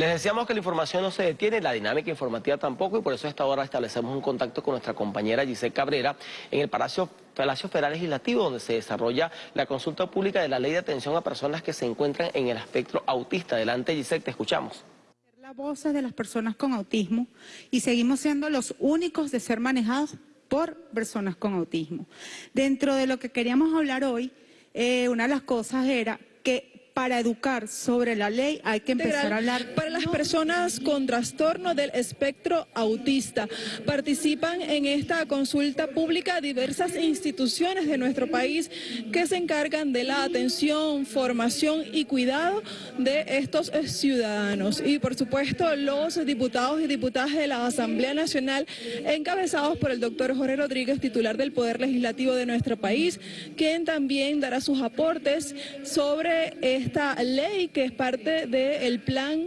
Les decíamos que la información no se detiene, la dinámica informativa tampoco, y por eso a esta hora establecemos un contacto con nuestra compañera Giselle Cabrera en el Palacio, Palacio Federal Legislativo, donde se desarrolla la consulta pública de la ley de atención a personas que se encuentran en el espectro autista. Adelante, Giselle, te escuchamos la voces de las personas con autismo y seguimos siendo los únicos de ser manejados por personas con autismo. Dentro de lo que queríamos hablar hoy, eh, una de las cosas era para educar sobre la ley hay que empezar a hablar... Para las personas con trastorno del espectro autista, participan en esta consulta pública diversas instituciones de nuestro país que se encargan de la atención, formación y cuidado de estos ciudadanos. Y por supuesto los diputados y diputadas de la Asamblea Nacional encabezados por el doctor Jorge Rodríguez, titular del Poder Legislativo de nuestro país, quien también dará sus aportes sobre esta ley que es parte del plan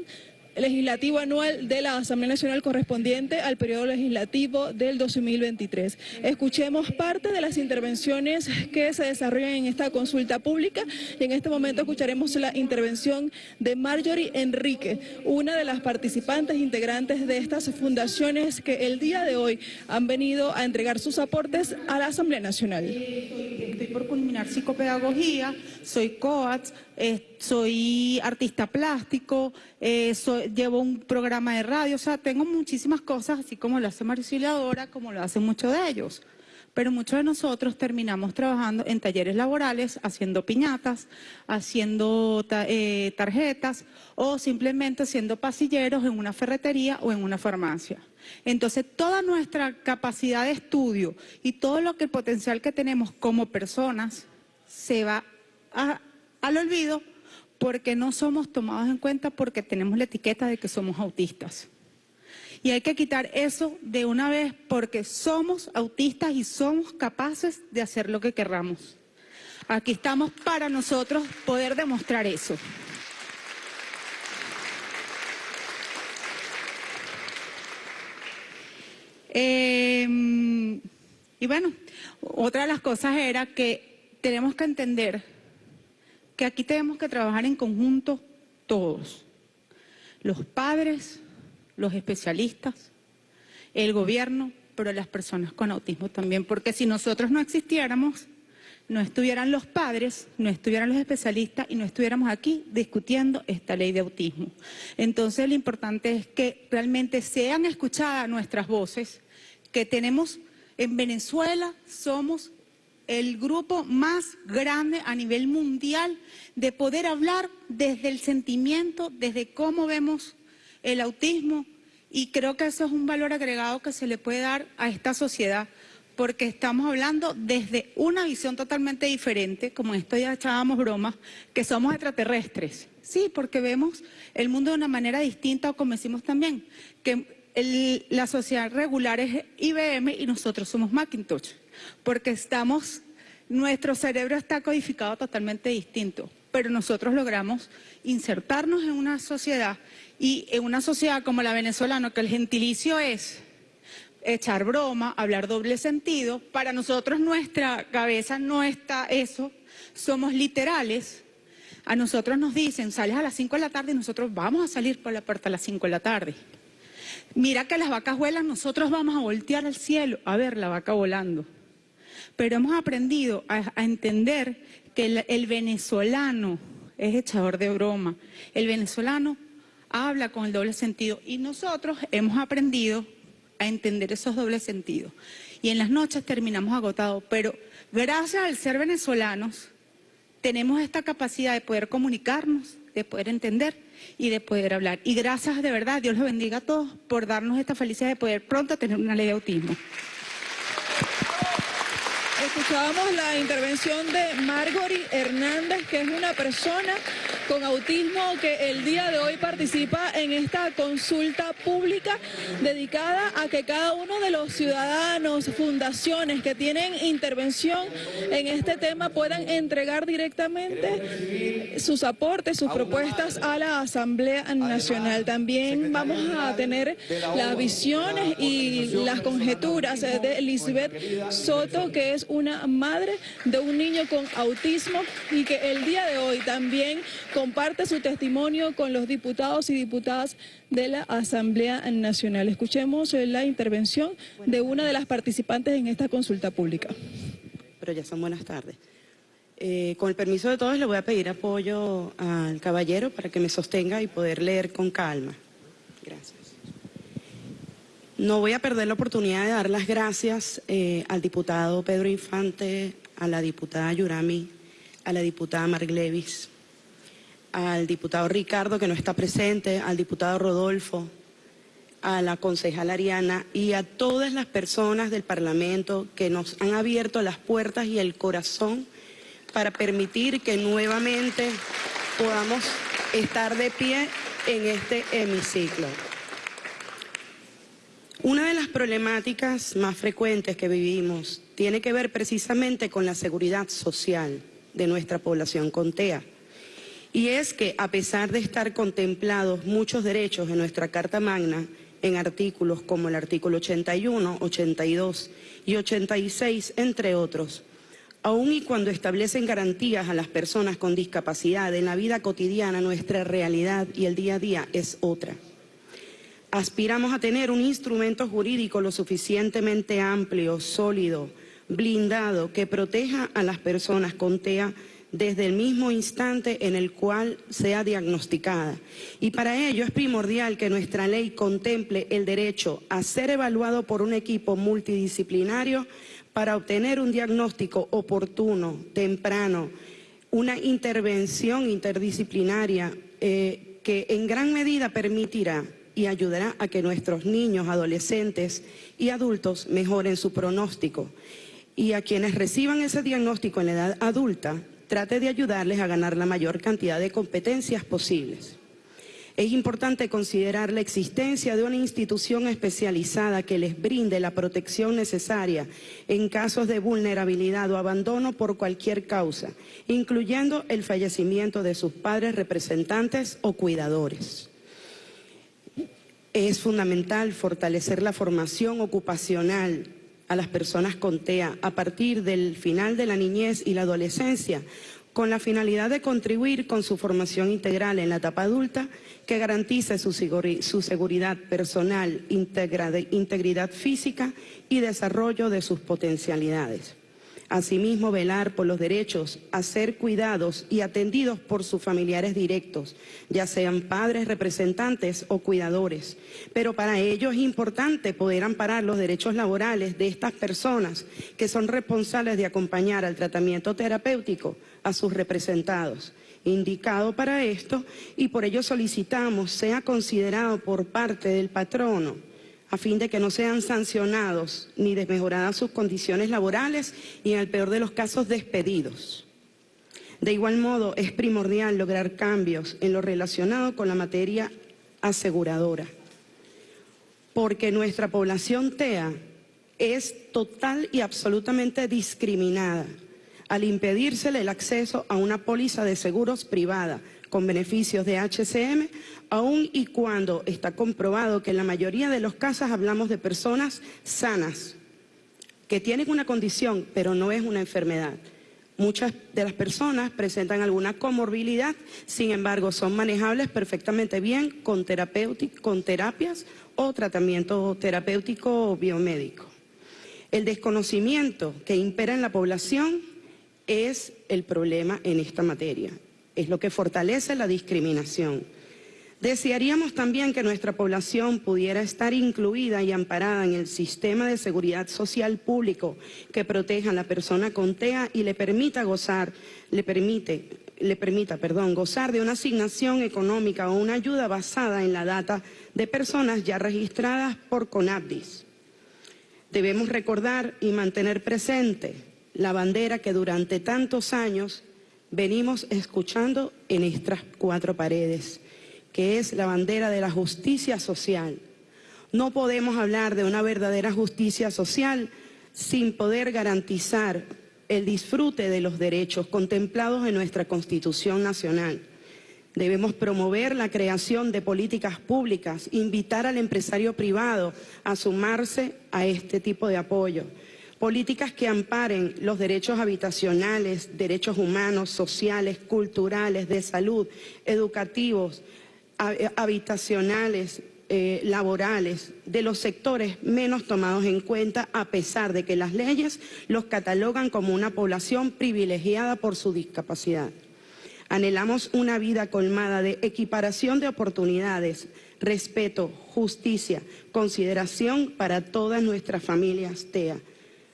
legislativo anual de la Asamblea Nacional correspondiente al periodo legislativo del 2023. Escuchemos parte de las intervenciones que se desarrollan en esta consulta pública y en este momento escucharemos la intervención de Marjorie Enrique, una de las participantes integrantes de estas fundaciones que el día de hoy han venido a entregar sus aportes a la Asamblea Nacional. Estoy por culminar psicopedagogía, soy COATS, eh, soy artista plástico, eh, llevo un programa de radio, o sea, tengo muchísimas cosas, así como lo hace Mariciliadora, como lo hacen muchos de ellos. Pero muchos de nosotros terminamos trabajando en talleres laborales, haciendo piñatas, haciendo eh, tarjetas o simplemente siendo pasilleros en una ferretería o en una farmacia. Entonces, toda nuestra capacidad de estudio y todo lo que el potencial que tenemos como personas se va al olvido porque no somos tomados en cuenta porque tenemos la etiqueta de que somos autistas. Y hay que quitar eso de una vez porque somos autistas y somos capaces de hacer lo que querramos. Aquí estamos para nosotros poder demostrar eso. Em, y bueno, otra de las cosas era que tenemos que entender que aquí tenemos que trabajar en conjunto todos, los padres, los especialistas, el gobierno, pero las personas con autismo también, porque si nosotros no existiéramos, no estuvieran los padres, no estuvieran los especialistas y no estuviéramos aquí discutiendo esta ley de autismo. Entonces lo importante es que realmente sean escuchadas nuestras voces, que tenemos en Venezuela, somos el grupo más grande a nivel mundial de poder hablar desde el sentimiento, desde cómo vemos el autismo y creo que eso es un valor agregado que se le puede dar a esta sociedad porque estamos hablando desde una visión totalmente diferente, como esto ya echábamos bromas, que somos extraterrestres. Sí, porque vemos el mundo de una manera distinta, o como decimos también, que la sociedad regular es IBM y nosotros somos Macintosh porque estamos, nuestro cerebro está codificado totalmente distinto, pero nosotros logramos insertarnos en una sociedad y en una sociedad como la venezolana, que el gentilicio es echar broma, hablar doble sentido, para nosotros nuestra cabeza no está eso, somos literales, a nosotros nos dicen, sales a las 5 de la tarde y nosotros vamos a salir por la puerta a las 5 de la tarde. Mira que las vacas vuelan, nosotros vamos a voltear al cielo a ver la vaca volando pero hemos aprendido a, entender que el, venezolano es echador de broma, el venezolano habla con el doble sentido y nosotros hemos aprendido a entender esos dobles sentidos. Y en las noches terminamos agotados, pero gracias al ser venezolanos tenemos esta capacidad de poder comunicarnos, de poder entender y de poder hablar. Y gracias de verdad, Dios los bendiga a todos por darnos esta felicidad de poder pronto tener una ley de autismo. Escuchábamos la intervención de Margory Hernández, que es una persona con autismo que el día de hoy participa en esta consulta pública dedicada a que cada uno de los ciudadanos, fundaciones que tienen intervención en este tema puedan entregar directamente sus aportes, sus propuestas a la Asamblea Nacional. También vamos a tener las visiones y las conjeturas de Elizabeth Soto, que es una madre de un niño con autismo y que el día de hoy también comparte su testimonio con los diputados y diputadas de la Asamblea Nacional. Escuchemos eh, la intervención de una de las participantes en esta consulta pública. Pero ya son buenas tardes. Eh, con el permiso de todos le voy a pedir apoyo al caballero para que me sostenga y poder leer con calma. Gracias. No voy a perder la oportunidad de dar las gracias eh, al diputado Pedro Infante, a la diputada Yurami, a la diputada Marglevis, al diputado Ricardo, que no está presente, al diputado Rodolfo, a la concejal Ariana y a todas las personas del Parlamento que nos han abierto las puertas y el corazón para permitir que nuevamente podamos estar de pie en este hemiciclo. Una de las problemáticas más frecuentes que vivimos tiene que ver precisamente con la seguridad social de nuestra población con TEA. Y es que a pesar de estar contemplados muchos derechos en nuestra Carta Magna, en artículos como el artículo 81, 82 y 86, entre otros, aun y cuando establecen garantías a las personas con discapacidad en la vida cotidiana, nuestra realidad y el día a día es otra. Aspiramos a tener un instrumento jurídico lo suficientemente amplio, sólido, blindado, que proteja a las personas con TEA desde el mismo instante en el cual sea diagnosticada. Y para ello es primordial que nuestra ley contemple el derecho a ser evaluado por un equipo multidisciplinario para obtener un diagnóstico oportuno, temprano, una intervención interdisciplinaria eh, que en gran medida permitirá y ayudará a que nuestros niños, adolescentes y adultos mejoren su pronóstico. Y a quienes reciban ese diagnóstico en la edad adulta, trate de ayudarles a ganar la mayor cantidad de competencias posibles. Es importante considerar la existencia de una institución especializada que les brinde la protección necesaria en casos de vulnerabilidad o abandono por cualquier causa, incluyendo el fallecimiento de sus padres representantes o cuidadores. Es fundamental fortalecer la formación ocupacional a las personas con TEA a partir del final de la niñez y la adolescencia, con la finalidad de contribuir con su formación integral en la etapa adulta que garantice su, seguridad personal, integridad física y desarrollo de sus potencialidades. Asimismo, velar por los derechos a ser cuidados y atendidos por sus familiares directos, ya sean padres, representantes o cuidadores. Pero para ello es importante poder amparar los derechos laborales de estas personas que son responsables de acompañar al tratamiento terapéutico a sus representados indicado para esto y por ello solicitamos sea considerado por parte del patrono a fin de que no sean sancionados ni desmejoradas sus condiciones laborales y en el peor de los casos despedidos. De igual modo, es primordial lograr cambios en lo relacionado con la materia aseguradora, porque nuestra población TEA es total y absolutamente discriminada al impedírsele el acceso a una póliza de seguros privada con beneficios de HCM, aun y cuando está comprobado que en la mayoría de los casos hablamos de personas sanas, que tienen una condición, pero no es una enfermedad. Muchas de las personas presentan alguna comorbilidad, sin embargo, son manejables perfectamente bien con, con terapias o tratamiento terapéutico o biomédico. El desconocimiento que impera en la población es el problema en esta materia es lo que fortalece la discriminación. Desearíamos también que nuestra población pudiera estar incluida y amparada en el sistema de seguridad social público que proteja a la persona con TEA y le permita gozar, le permite, le permita, perdón, gozar de una asignación económica o una ayuda basada en la data de personas ya registradas por CONAPDIS. Debemos recordar y mantener presente la bandera que durante tantos años venimos escuchando en estas cuatro paredes, que es la bandera de la justicia social. No podemos hablar de una verdadera justicia social sin poder garantizar el disfrute de los derechos contemplados en nuestra Constitución Nacional. Debemos promover la creación de políticas públicas, invitar al empresario privado a sumarse a este tipo de apoyo políticas que amparen los derechos habitacionales, derechos humanos, sociales, culturales, de salud, educativos, eh, habitacionales, eh, laborales, de los sectores menos tomados en cuenta, a pesar de que las leyes los catalogan como una población privilegiada por su discapacidad. Anhelamos una vida colmada de equiparación de oportunidades, respeto, justicia, consideración para todas nuestras familias TEA.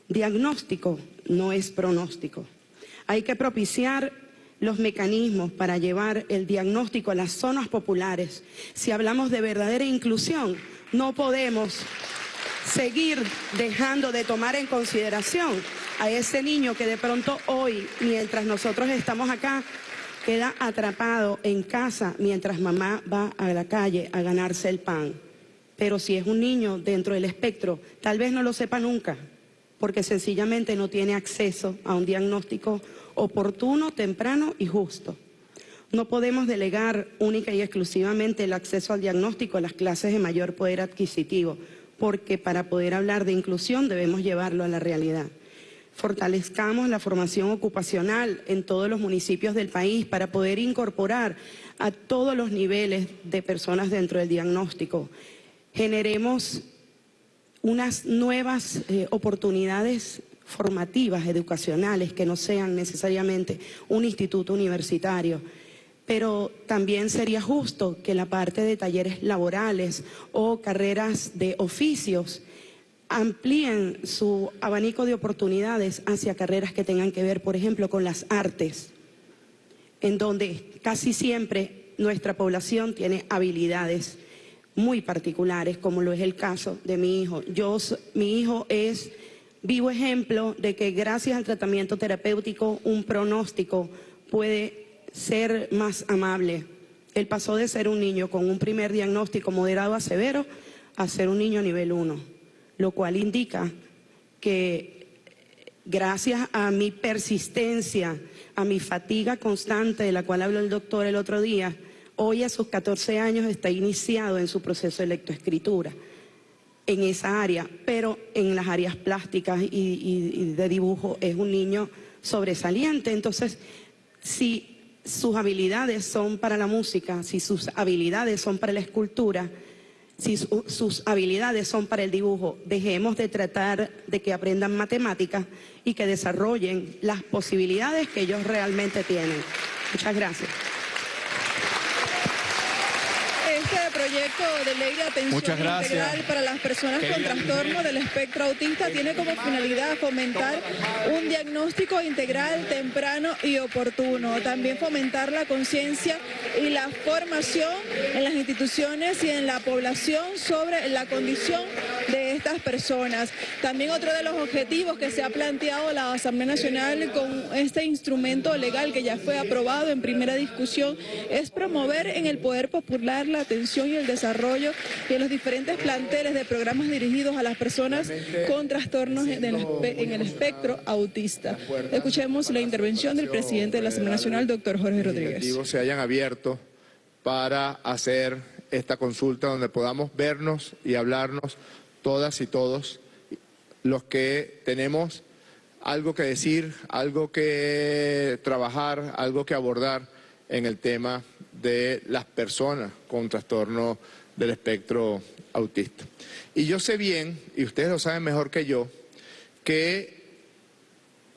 Diagnóstico no es pronóstico. Hay que propiciar los mecanismos para llevar el diagnóstico a las zonas populares. Si hablamos de verdadera inclusión, no podemos seguir dejando de tomar en consideración a ese niño que de pronto hoy, mientras nosotros estamos acá, queda atrapado en casa mientras mamá va a la calle a ganarse el pan. Pero si es un niño dentro del espectro, tal vez no lo sepa nunca porque sencillamente no tiene acceso a un diagnóstico oportuno, temprano y justo. No podemos delegar única y exclusivamente el acceso al diagnóstico a las clases de mayor poder adquisitivo, porque para poder hablar de inclusión debemos llevarlo a la realidad. Fortalezcamos la formación ocupacional en todos los municipios del país para poder incorporar a todos los niveles de personas dentro del diagnóstico. Generemos unas nuevas eh, oportunidades formativas, educacionales, que no sean necesariamente un instituto universitario. Pero también sería justo que la parte de talleres laborales o carreras de oficios amplíen su abanico de oportunidades hacia carreras que tengan que ver, por ejemplo, con las artes, en donde casi siempre nuestra población tiene habilidades muy particulares, como lo es el caso de mi hijo. Yo, mi hijo es vivo ejemplo de que gracias al tratamiento terapéutico un pronóstico puede ser más amable. Él pasó de ser un niño con un primer diagnóstico moderado a severo a ser un niño nivel 1, lo cual indica que gracias a mi persistencia, a mi fatiga constante de la cual habló el doctor el otro día, hoy a sus 14 años está iniciado en su proceso de lectoescritura en esa área, pero en las áreas plásticas y, de dibujo es un niño sobresaliente. Entonces, si sus habilidades son para la música, si sus habilidades son para la escultura, si sus habilidades son para el dibujo, dejemos de tratar de que aprendan matemáticas y que desarrollen las posibilidades que ellos realmente tienen. Muchas gracias. Proyecto de ley de atención integral para las personas con trastorno del espectro autista tiene como finalidad fomentar un diagnóstico integral, temprano y oportuno. También fomentar la conciencia y la formación en las instituciones y en la población sobre la condición estas personas. También otro de los objetivos que se ha planteado la Asamblea Nacional con este instrumento legal que ya fue aprobado en primera discusión es promover en el poder popular la atención y el desarrollo de los diferentes planteles de programas dirigidos a las personas con trastornos en el, espectro autista. Escuchemos la intervención del presidente de la Asamblea Nacional, doctor Jorge Rodríguez. se hayan abierto para hacer esta consulta donde podamos vernos y hablarnos todas y todos los que tenemos algo que decir, algo que trabajar, algo que abordar en el tema de las personas con trastorno del espectro autista. Y yo sé bien, y ustedes lo saben mejor que yo, que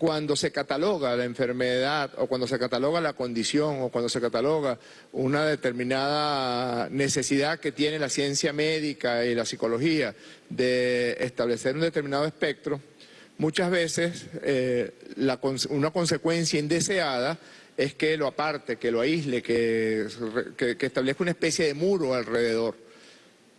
cuando se cataloga la enfermedad o cuando se cataloga la condición o cuando se cataloga una determinada necesidad que tiene la ciencia médica y la psicología de establecer un determinado espectro, muchas veces eh, una consecuencia indeseada es que lo aparte, que lo aísle, que, establezca una especie de muro alrededor.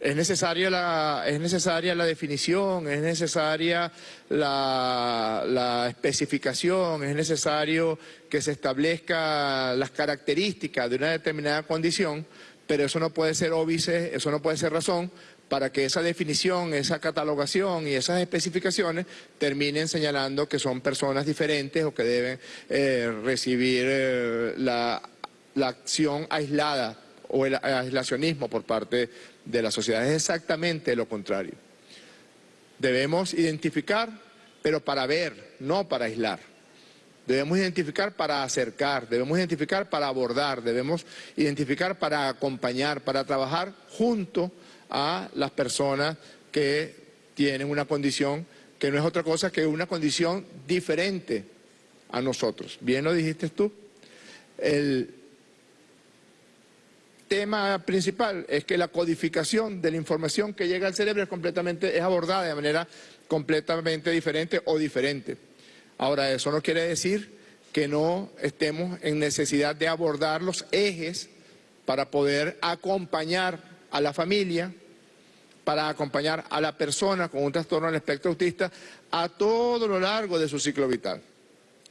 Es necesaria la, la definición, es necesaria la, la, especificación, es necesario que se establezca las características de una determinada condición, pero eso no puede ser óbice, eso no puede ser razón para que esa definición, esa catalogación y esas especificaciones terminen señalando que son personas diferentes o que deben eh, recibir eh, la, acción aislada o el aislacionismo por parte de la sociedad. Es exactamente lo contrario. Debemos identificar pero para ver, no para aislar. Debemos identificar para acercar, debemos identificar para abordar, debemos identificar para acompañar, para trabajar junto a las personas que tienen una condición que no es otra cosa que una condición diferente a nosotros. Bien lo dijiste tú. El tema principal es que la codificación de la información que llega al cerebro es completamente es abordada de manera completamente diferente o diferente. Ahora, eso no quiere decir que no estemos en necesidad de abordar los ejes para poder acompañar a la familia, para acompañar a la persona con un trastorno del espectro autista a todo lo largo de su ciclo vital.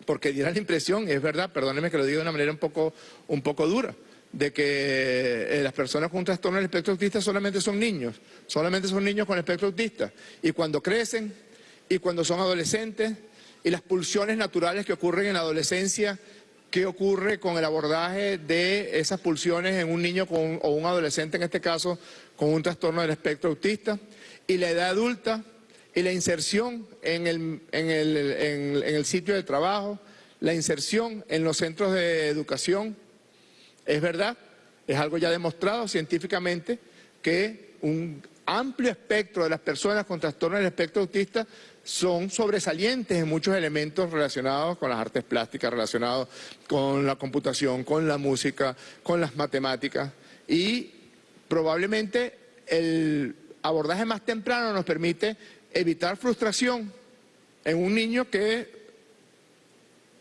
Porque dirá la impresión, es verdad, perdónenme que lo diga de una manera un poco, un poco dura, de que eh, las personas con un trastorno del espectro autista solamente son niños, solamente son niños con espectro autista. Y cuando crecen y cuando son adolescentes y las pulsiones naturales que ocurren en la adolescencia, ¿qué ocurre con el abordaje de esas pulsiones en un niño o un adolescente, en este caso, con un trastorno del espectro autista? Y la edad adulta y la inserción en el, en el sitio de trabajo, la inserción en los centros de educación, es verdad, es algo ya demostrado científicamente que un amplio espectro de las personas con trastorno del espectro autista son sobresalientes en muchos elementos relacionados con las artes plásticas, relacionados con la computación, con la música, con las matemáticas. Y probablemente el abordaje más temprano nos permite evitar frustración en un niño que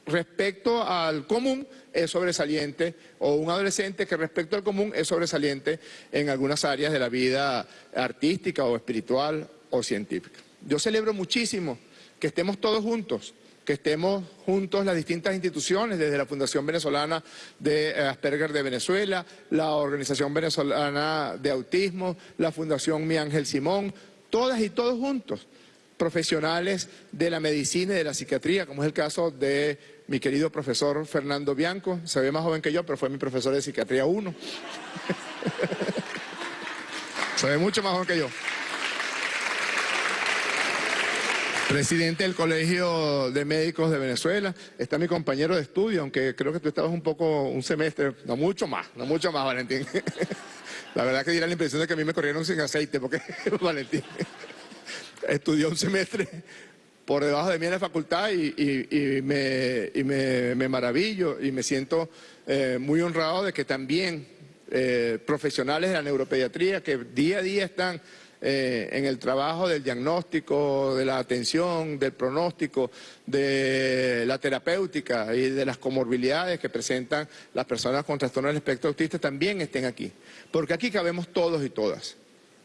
respecto al común es sobresaliente o un adolescente que respecto al común es sobresaliente en algunas áreas de la vida artística o espiritual o científica. Yo celebro muchísimo que estemos todos juntos, que estemos juntos las distintas instituciones, desde la Fundación Venezolana de Asperger de Venezuela, la Organización Venezolana de Autismo, la Fundación Mi Ángel Simón, todas y todos juntos, profesionales de la medicina y de la psiquiatría, como es el caso de mi querido profesor Fernando Bianco, se ve más joven que yo, pero fue mi profesor de psiquiatría 1. se ve mucho más joven que yo. Presidente del Colegio de Médicos de Venezuela, está mi compañero de estudio, aunque creo que tú estabas un poco, un semestre, no mucho más, no mucho más, Valentín. La verdad que diera la impresión de que a mí me corrieron sin aceite, porque Valentín estudió un semestre por debajo de mí en la facultad y, me, maravillo y me siento eh, muy honrado de que también eh, profesionales de la neuropediatría que día a día están eh, en el trabajo del diagnóstico, de la atención, del pronóstico, de la terapéutica y de las comorbilidades que presentan las personas con trastorno del espectro autista también estén aquí. Porque aquí cabemos todos y todas.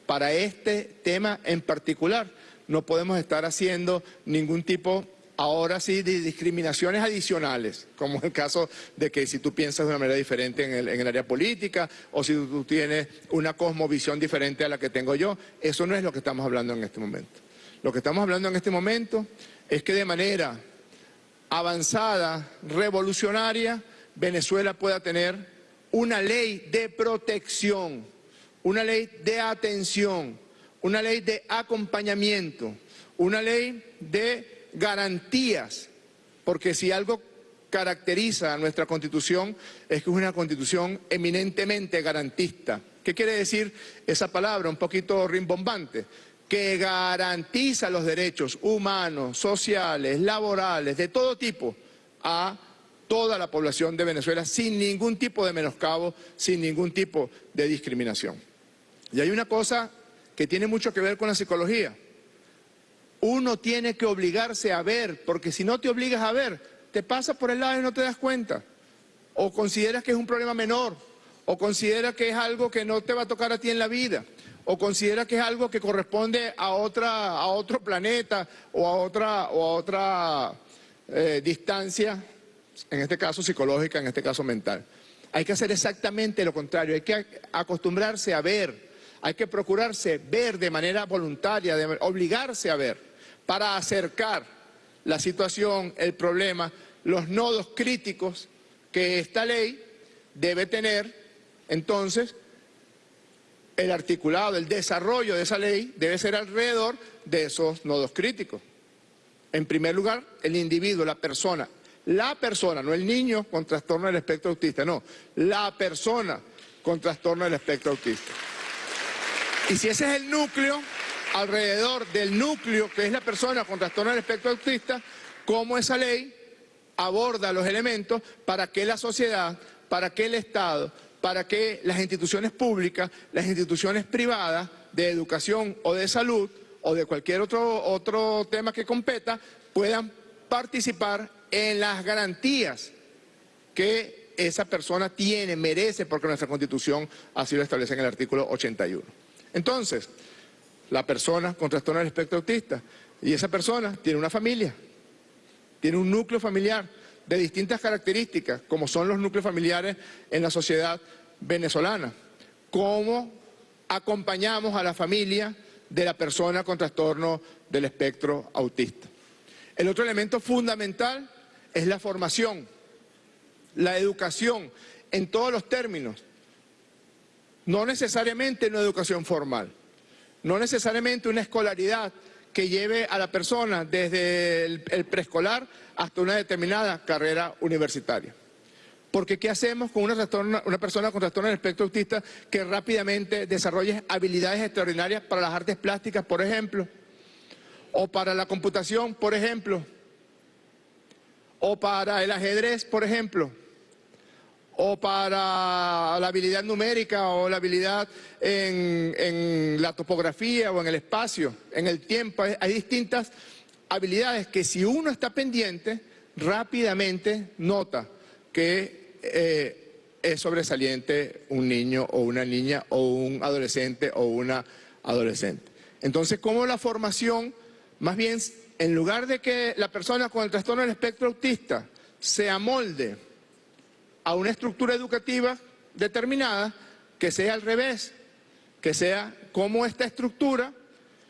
Para este tema en particular no podemos estar haciendo ningún tipo ahora sí de discriminaciones adicionales, como el caso de que si tú piensas de una manera diferente en el, área política o si tú tienes una cosmovisión diferente a la que tengo yo, eso no es lo que estamos hablando en este momento. Lo que estamos hablando en este momento es que de manera avanzada, revolucionaria, Venezuela pueda tener una ley de protección, una ley de atención, una ley de acompañamiento, una ley de garantías, porque si algo caracteriza a nuestra Constitución es que es una Constitución eminentemente garantista. ¿Qué quiere decir esa palabra un poquito rimbombante? Que garantiza los derechos humanos, sociales, laborales, de todo tipo, a toda la población de Venezuela sin ningún tipo de menoscabo, sin ningún tipo de discriminación. Y hay una cosa que tiene mucho que ver con la psicología uno tiene que obligarse a ver, porque si no te obligas a ver, te pasa por el lado y no te das cuenta. O consideras que es un problema menor, o consideras que es algo que no te va a tocar a ti en la vida, o consideras que es algo que corresponde a, otra, a otro planeta o a otra, o a otra eh, distancia, en este caso psicológica, en este caso mental. Hay que hacer exactamente lo contrario, hay que acostumbrarse a ver, hay que procurarse ver de manera voluntaria, de, obligarse a ver para acercar la situación, el problema, los nodos críticos que esta ley debe tener, entonces el articulado, el desarrollo de esa ley debe ser alrededor de esos nodos críticos. En primer lugar, el individuo, la persona. La persona, no el niño con trastorno del espectro autista, no. La persona con trastorno del espectro autista. Y si ese es el núcleo, alrededor del núcleo que es la persona con trastorno del espectro autista, cómo esa ley aborda los elementos para que la sociedad, para que el Estado, para que las instituciones públicas, las instituciones privadas de educación o de salud o de cualquier otro, otro tema que competa puedan participar en las garantías que esa persona tiene, merece, porque nuestra Constitución así lo establece en el artículo 81. Entonces, la persona con trastorno del espectro autista, y esa persona tiene una familia, tiene un núcleo familiar de distintas características, como son los núcleos familiares en la sociedad venezolana. ¿Cómo acompañamos a la familia de la persona con trastorno del espectro autista? El otro elemento fundamental es la formación, la educación, en todos los términos. No necesariamente una educación formal, no necesariamente una escolaridad que lleve a la persona desde el, preescolar hasta una determinada carrera universitaria. Porque ¿qué hacemos con una, persona con trastorno del espectro autista que rápidamente desarrolle habilidades extraordinarias para las artes plásticas, por ejemplo? O para la computación, por ejemplo. O para el ajedrez, por ejemplo o para la habilidad numérica o la habilidad en, la topografía o en el espacio, en el tiempo. Hay distintas habilidades que si uno está pendiente, rápidamente nota que eh, es sobresaliente un niño o una niña o un adolescente o una adolescente. Entonces, ¿cómo la formación, más bien, en lugar de que la persona con el trastorno del espectro autista se amolde a una estructura educativa determinada que sea al revés, que sea como esta estructura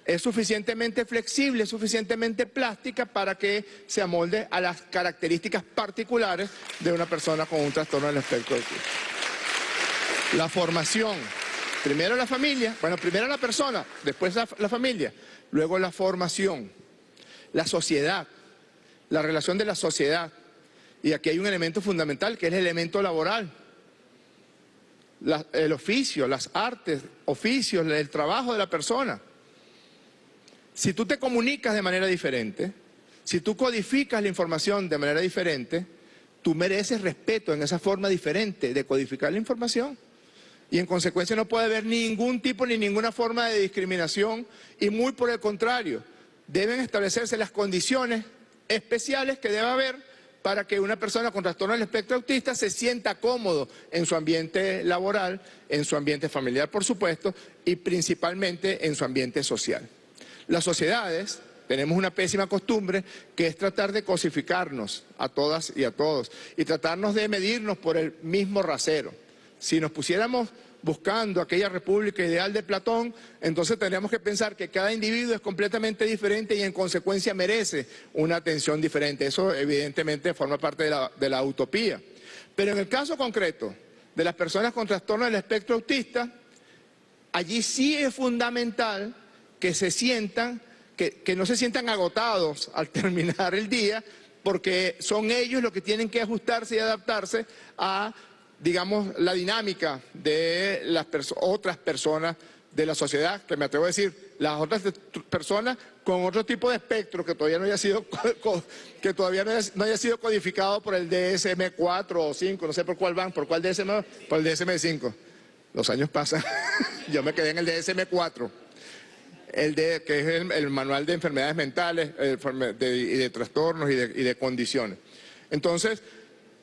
es suficientemente flexible, suficientemente plástica para que se amolde a las características particulares de una persona con un trastorno del espectro autista. La formación, primero la familia, bueno, primero la persona, después la, la familia, luego la formación, la sociedad, la relación de la sociedad, y aquí hay un elemento fundamental que es el elemento laboral. el oficio, las artes, oficios, el trabajo de la persona. Si tú te comunicas de manera diferente, si tú codificas la información de manera diferente, tú mereces respeto en esa forma diferente de codificar la información. Y en consecuencia no puede haber ningún tipo ni ninguna forma de discriminación y muy por el contrario, deben establecerse las condiciones especiales que debe haber para que una persona con trastorno del espectro autista se sienta cómodo en su ambiente laboral, en su ambiente familiar, por supuesto, y principalmente en su ambiente social. Las sociedades tenemos una pésima costumbre que es tratar de cosificarnos a todas y a todos y tratarnos de medirnos por el mismo rasero. Si nos pusiéramos buscando aquella república ideal de Platón, entonces tendríamos que pensar que cada individuo es completamente diferente y en consecuencia merece una atención diferente. Eso evidentemente forma parte de la, utopía. Pero en el caso concreto de las personas con trastorno del espectro autista, allí sí es fundamental que se sientan, que no se sientan agotados al terminar el día, porque son ellos los que tienen que ajustarse y adaptarse a digamos, la dinámica de las otras personas de la sociedad, que me atrevo a decir, las otras personas con otro tipo de espectro que todavía no haya sido, que todavía no haya, sido codificado por el DSM-4 o 5, no sé por cuál van, por cuál DSM, por el DSM-5. Los años pasan, yo me quedé en el DSM-4, el de, que es el, manual de enfermedades mentales y de trastornos y de, condiciones. Entonces,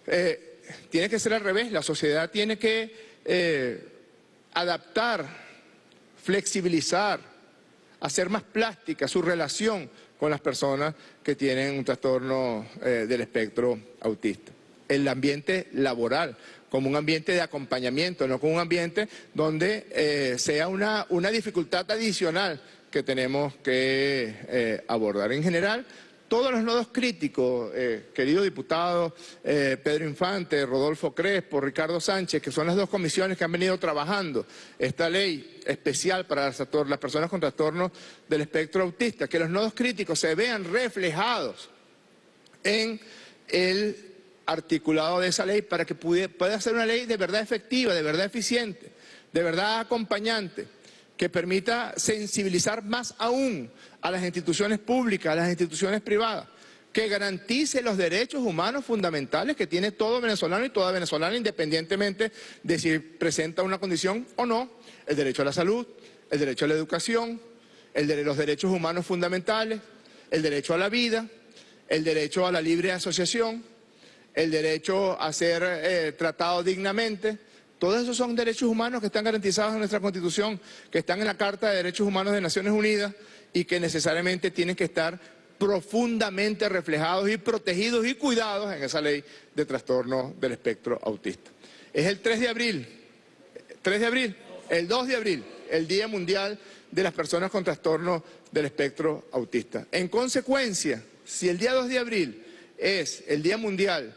eh, tiene que ser al revés, la sociedad tiene que eh, adaptar, flexibilizar, hacer más plástica su relación con las personas que tienen un trastorno eh, del espectro autista. El ambiente laboral, como un ambiente de acompañamiento, no como un ambiente donde eh, sea una, una, dificultad adicional que tenemos que abordar. En general, todos los nodos críticos, eh, querido diputado eh, Pedro Infante, Rodolfo Crespo, Ricardo Sánchez, que son las dos comisiones que han venido trabajando esta ley especial para las, personas con trastornos del espectro autista, que los nodos críticos se vean reflejados en el articulado de esa ley para que pueda ser una ley de verdad efectiva, de verdad eficiente, de verdad acompañante, que permita sensibilizar más aún a las instituciones públicas, a las instituciones privadas, que garantice los derechos humanos fundamentales que tiene todo venezolano y toda venezolana, independientemente de si presenta una condición o no, el derecho a la salud, el derecho a la educación, los derechos humanos fundamentales, el derecho a la vida, el derecho a la libre asociación, el derecho a ser eh, tratado dignamente, todos esos son derechos humanos que están garantizados en nuestra Constitución, que están en la Carta de Derechos Humanos de Naciones Unidas y que necesariamente tienen que estar profundamente reflejados y protegidos y cuidados en esa ley de trastorno del espectro autista. Es el 3 de abril, 3 de abril, el 2 de abril, el Día Mundial de las Personas con Trastorno del Espectro Autista. En consecuencia, si el día 2 de abril es el Día Mundial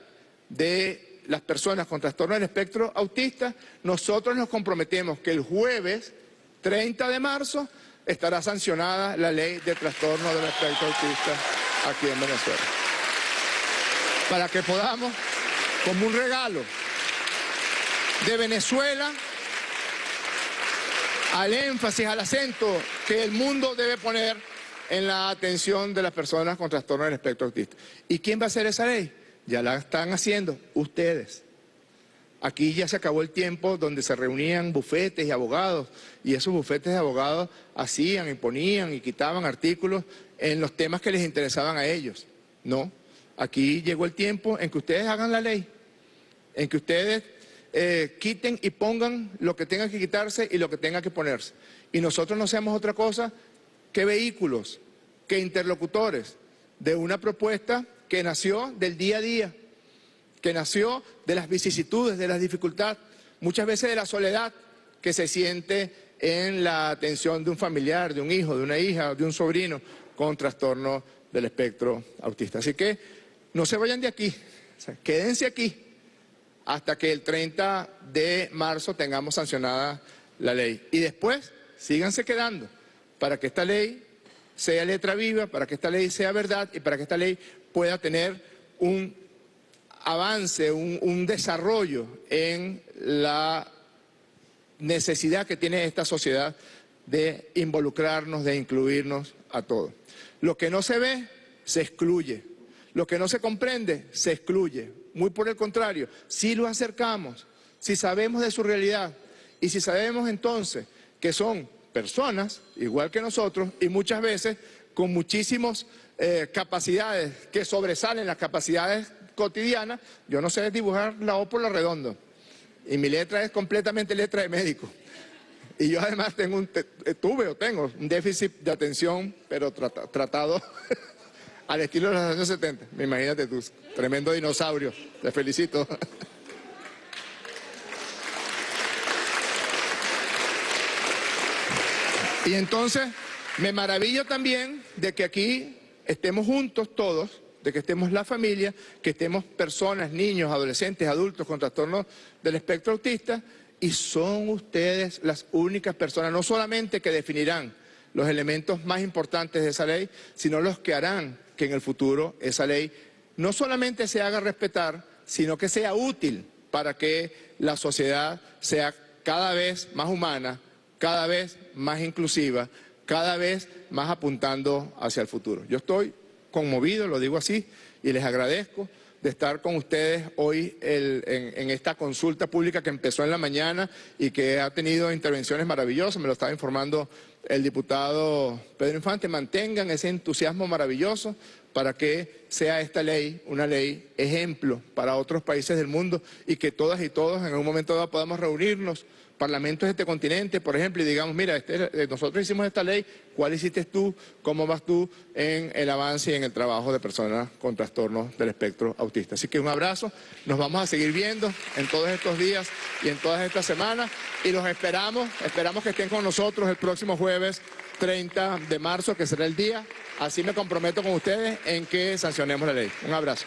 de las personas con trastorno del espectro autista, nosotros nos comprometemos que el jueves 30 de marzo estará sancionada la ley de trastorno del espectro autista aquí en Venezuela. Para que podamos, como un regalo de Venezuela, al énfasis, al acento que el mundo debe poner en la atención de las personas con trastorno del espectro autista. ¿Y quién va a hacer esa ley? Ya la están haciendo ustedes. Aquí ya se acabó el tiempo donde se reunían bufetes y abogados y esos bufetes de abogados hacían, imponían y quitaban artículos en los temas que les interesaban a ellos. No, aquí llegó el tiempo en que ustedes hagan la ley, en que ustedes eh, quiten y pongan lo que tenga que quitarse y lo que tenga que ponerse. Y nosotros no seamos otra cosa que vehículos, que interlocutores de una propuesta que nació del día a día que nació de las vicisitudes, de las dificultades, muchas veces de la soledad que se siente en la atención de un familiar, de un hijo, de una hija, de un sobrino con trastorno del espectro autista. Así que no se vayan de aquí, quédense aquí hasta que el 30 de marzo tengamos sancionada la ley. Y después síganse quedando para que esta ley sea letra viva, para que esta ley sea verdad y para que esta ley pueda tener un avance, un, desarrollo en la necesidad que tiene esta sociedad de involucrarnos, de incluirnos a todos. Lo que no se ve, se excluye. Lo que no se comprende, se excluye. Muy por el contrario, si lo acercamos, si sabemos de su realidad y si sabemos entonces que son personas, igual que nosotros, y muchas veces con muchísimas eh, capacidades que sobresalen las capacidades cotidiana, yo no sé dibujar la O por la redondo. Y mi letra es completamente letra de médico. Y yo además tengo un, eh, tuve o tengo un déficit de atención, pero tratado al estilo de los años 70. Me imagínate tú, tremendo dinosaurio. Te felicito. y entonces me maravillo también de que aquí estemos juntos todos de que estemos la familia, que estemos personas, niños, adolescentes, adultos con trastornos del espectro autista y son ustedes las únicas personas, no solamente que definirán los elementos más importantes de esa ley, sino los que harán que en el futuro esa ley no solamente se haga respetar, sino que sea útil para que la sociedad sea cada vez más humana, cada vez más inclusiva, cada vez más apuntando hacia el futuro. Yo estoy conmovido, lo digo así, y les agradezco de estar con ustedes hoy en, esta consulta pública que empezó en la mañana y que ha tenido intervenciones maravillosas, me lo estaba informando el diputado Pedro Infante, mantengan ese entusiasmo maravilloso para que sea esta ley una ley ejemplo para otros países del mundo y que todas y todos en un momento dado podamos reunirnos parlamentos de este continente, por ejemplo, y digamos, mira, este, eh, nosotros hicimos esta ley, ¿cuál hiciste tú? ¿Cómo vas tú en el avance y en el trabajo de personas con trastornos del espectro autista? Así que un abrazo, nos vamos a seguir viendo en todos estos días y en todas estas semanas y los esperamos, esperamos que estén con nosotros el próximo jueves 30 de marzo, que será el día. Así me comprometo con ustedes en que sancionemos la ley. Un abrazo.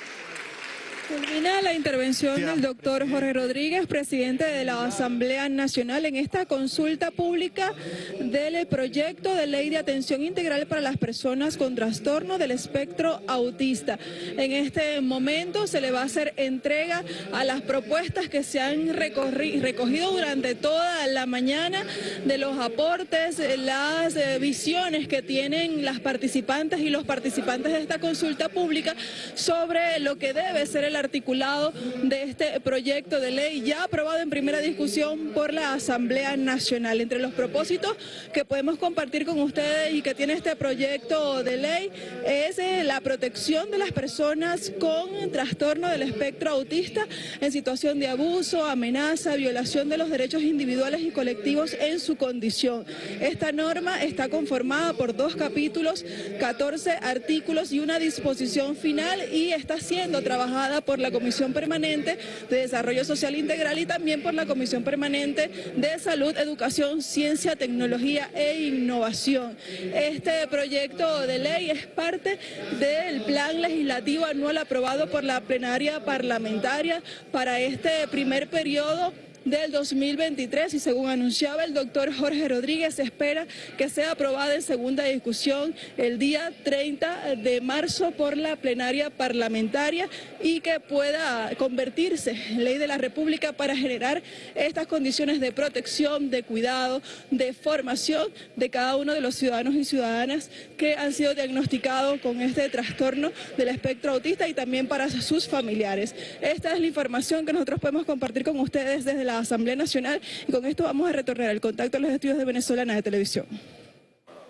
Culmina la intervención del doctor Jorge Rodríguez, presidente de la Asamblea Nacional, en esta consulta pública del proyecto de ley de atención integral para las personas con trastorno del espectro autista. En este momento se le va a hacer entrega a las propuestas que se han recogido durante toda la mañana de los aportes, las eh, visiones que tienen las participantes y los participantes de esta consulta pública sobre lo que debe ser el articulado de este proyecto de ley ya aprobado en primera discusión por la Asamblea Nacional. Entre los propósitos que podemos compartir con ustedes y que tiene este proyecto de ley es eh, la protección de las personas con trastorno del espectro autista en situación de abuso, amenaza, violación de los derechos individuales y colectivos en su condición. Esta norma está conformada por dos capítulos, 14 artículos y una disposición final y está siendo trabajada por la Comisión Permanente de Desarrollo Social Integral y también por la Comisión Permanente de Salud, Educación, Ciencia, Tecnología e Innovación. Este proyecto de ley es parte del plan legislativo anual aprobado por la plenaria parlamentaria para este primer periodo del 2023 y según anunciaba el doctor Jorge Rodríguez, se espera que sea aprobada en segunda discusión el día 30 de marzo por la plenaria parlamentaria y que pueda convertirse en ley de la República para generar estas condiciones de protección, de cuidado, de formación de cada uno de los ciudadanos y ciudadanas que han sido diagnosticados con este trastorno del espectro autista y también para sus familiares. Esta es la información que nosotros podemos compartir con ustedes desde la Asamblea Nacional y con esto vamos a retornar al contacto a los estudios de Venezolana de Televisión.